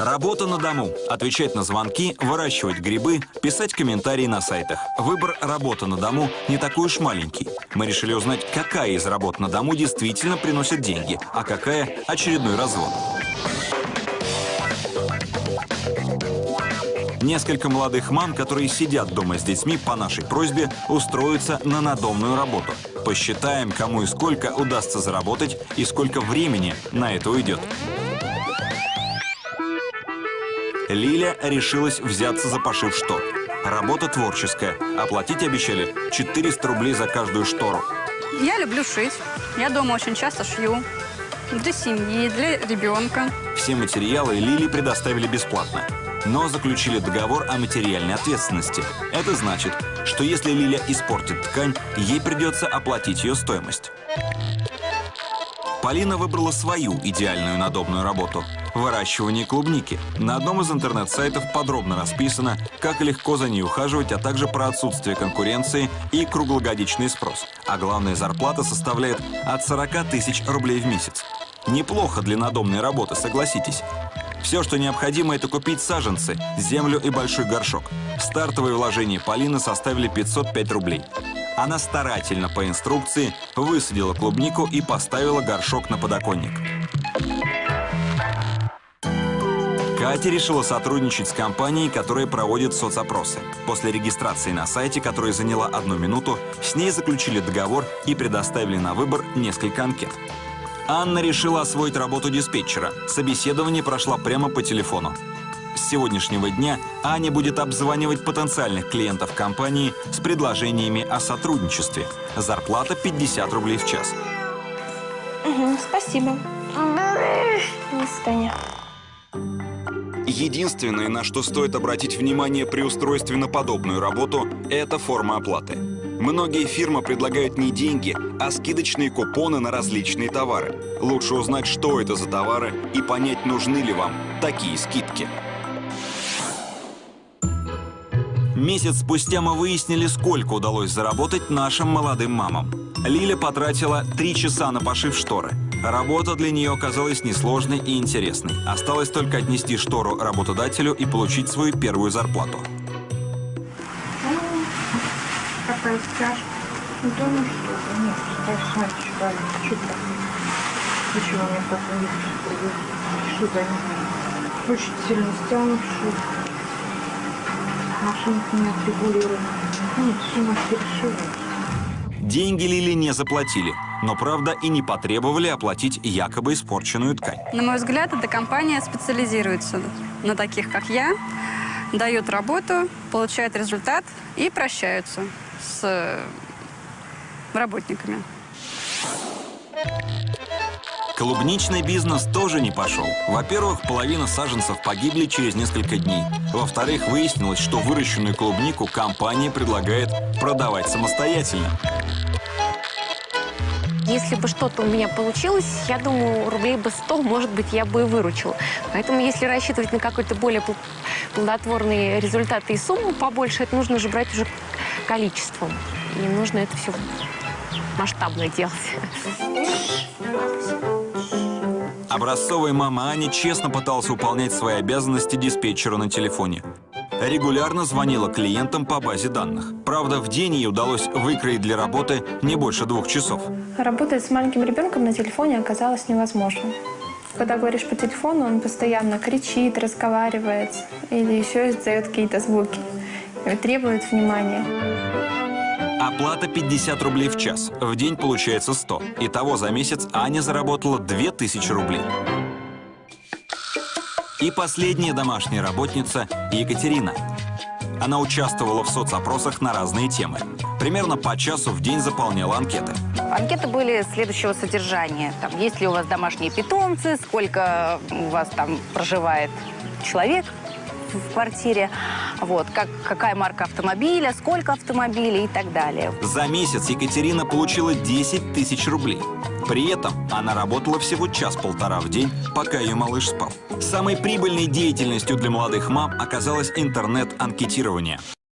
Работа на дому. Отвечать на звонки, выращивать грибы, писать комментарии на сайтах. Выбор работы на дому не такой уж маленький. Мы решили узнать, какая из работ на дому действительно приносит деньги, а какая – очередной развод. Несколько молодых мам, которые сидят дома с детьми, по нашей просьбе устроятся на надомную работу. Посчитаем, кому и сколько удастся заработать и сколько времени на это уйдет. Лиля решилась взяться за пошив штор. Работа творческая. Оплатить обещали 400 рублей за каждую штору. Я люблю шить. Я дома очень часто шью. Для семьи, для ребенка. Все материалы Лили предоставили бесплатно. Но заключили договор о материальной ответственности. Это значит, что если Лиля испортит ткань, ей придется оплатить ее стоимость. Полина выбрала свою идеальную надобную работу – выращивание клубники. На одном из интернет-сайтов подробно расписано, как легко за ней ухаживать, а также про отсутствие конкуренции и круглогодичный спрос. А главная зарплата составляет от 40 тысяч рублей в месяц. Неплохо для надомной работы, согласитесь. Все, что необходимо, это купить саженцы, землю и большой горшок. Стартовые вложения Полины составили 505 рублей. Она старательно по инструкции высадила клубнику и поставила горшок на подоконник. Катя решила сотрудничать с компанией, которая проводит соцопросы. После регистрации на сайте, которая заняла одну минуту, с ней заключили договор и предоставили на выбор несколько анкет. Анна решила освоить работу диспетчера. Собеседование прошло прямо по телефону. С сегодняшнего дня Аня будет обзванивать потенциальных клиентов компании с предложениями о сотрудничестве. Зарплата 50 рублей в час. Угу, спасибо. До свидания. Единственное, на что стоит обратить внимание при устройстве на подобную работу, это форма оплаты. Многие фирмы предлагают не деньги, а скидочные купоны на различные товары. Лучше узнать, что это за товары и понять, нужны ли вам такие скидки. Месяц спустя мы выяснили, сколько удалось заработать нашим молодым мамам. Лиля потратила три часа на пошив шторы. Работа для нее оказалась несложной и интересной. Осталось только отнести штору работодателю и получить свою первую зарплату. Какая стяжка? Ну, да ну что нет, страшно, читали, что там? Почему мне так не Что за них? Очень сильно стянут, что Машинка не отрегулирована. Нет, перешивать. Деньги Лили не заплатили, но, правда, и не потребовали оплатить якобы испорченную ткань. На мой взгляд, эта компания специализируется на таких, как я, дает работу, получает результат и прощаются с работниками. Клубничный бизнес тоже не пошел. Во-первых, половина саженцев погибли через несколько дней. Во-вторых, выяснилось, что выращенную клубнику компания предлагает продавать самостоятельно. Если бы что-то у меня получилось, я думаю, рублей бы 100, может быть, я бы и выручила. Поэтому, если рассчитывать на какой-то более плодотворный результат и сумму побольше, это нужно же брать уже количеством. И нужно это все масштабно делать. Образцовая мама Аня честно пыталась выполнять свои обязанности диспетчера на телефоне. Регулярно звонила клиентам по базе данных. Правда, в день ей удалось выкроить для работы не больше двух часов. Работать с маленьким ребенком на телефоне оказалось невозможно. Когда говоришь по телефону, он постоянно кричит, разговаривает или еще издает какие-то звуки. Требует внимания. Оплата 50 рублей в час. В день получается 100. Итого за месяц Аня заработала 2000 рублей. И последняя домашняя работница Екатерина. Она участвовала в соцопросах на разные темы. Примерно по часу в день заполняла анкеты. Анкеты были следующего содержания. Там, есть ли у вас домашние питомцы, сколько у вас там проживает человек в квартире, вот, как, какая марка автомобиля, сколько автомобилей и так далее. За месяц Екатерина получила 10 тысяч рублей. При этом она работала всего час-полтора в день, пока ее малыш спал. Самой прибыльной деятельностью для молодых мам оказалось интернет-анкетирование.